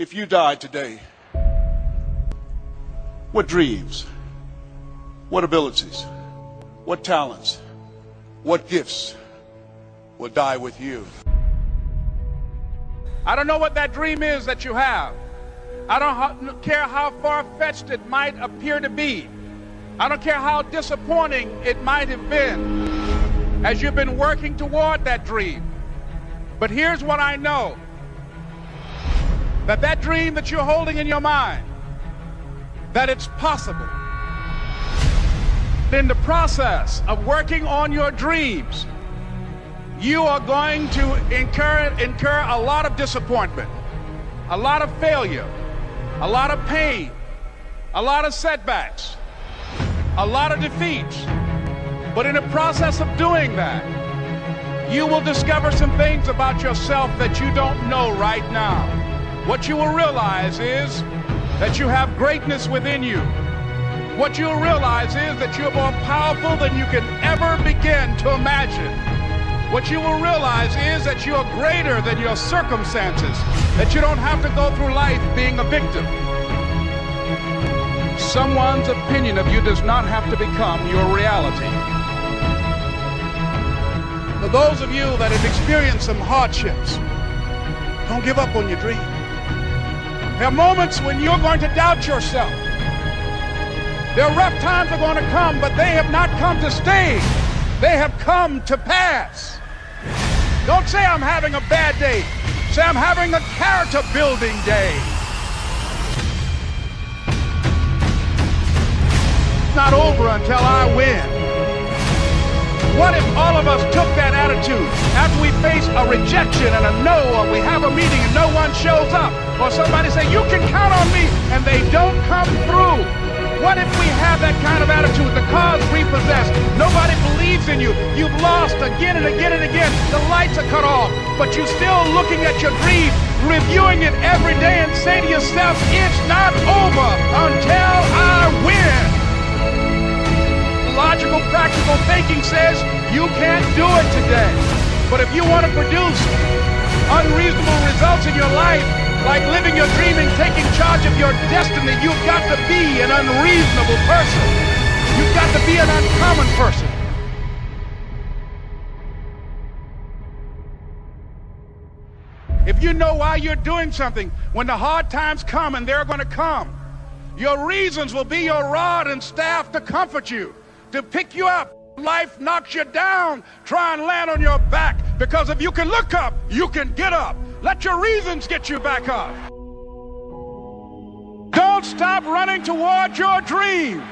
If you died today, what dreams, what abilities, what talents, what gifts will die with you? I don't know what that dream is that you have. I don't care how far fetched it might appear to be. I don't care how disappointing it might have been as you've been working toward that dream. But here's what I know that that dream that you're holding in your mind, that it's possible. In the process of working on your dreams, you are going to incur, incur a lot of disappointment, a lot of failure, a lot of pain, a lot of setbacks, a lot of defeats. But in the process of doing that, you will discover some things about yourself that you don't know right now. What you will realize is that you have greatness within you. What you'll realize is that you're more powerful than you can ever begin to imagine. What you will realize is that you are greater than your circumstances, that you don't have to go through life being a victim. Someone's opinion of you does not have to become your reality. For those of you that have experienced some hardships, don't give up on your dream. There are moments when you're going to doubt yourself. There are rough times are going to come, but they have not come to stay. They have come to pass. Don't say I'm having a bad day. Say I'm having a character building day. It's not over until I win. What if all of us took attitude after we face a rejection and a no, or we have a meeting and no one shows up, or somebody say, you can count on me, and they don't come through? What if we have that kind of attitude? The car's repossessed. Nobody believes in you. You've lost again and again and again. The lights are cut off, but you're still looking at your dream, reviewing it every day, and say to yourself, it's not over until I win logical, practical thinking says you can't do it today. But if you want to produce unreasonable results in your life, like living your dream and taking charge of your destiny, you've got to be an unreasonable person. You've got to be an uncommon person. If you know why you're doing something, when the hard times come, and they're going to come, your reasons will be your rod and staff to comfort you to pick you up. Life knocks you down. Try and land on your back because if you can look up, you can get up. Let your reasons get you back up. Don't stop running toward your dream.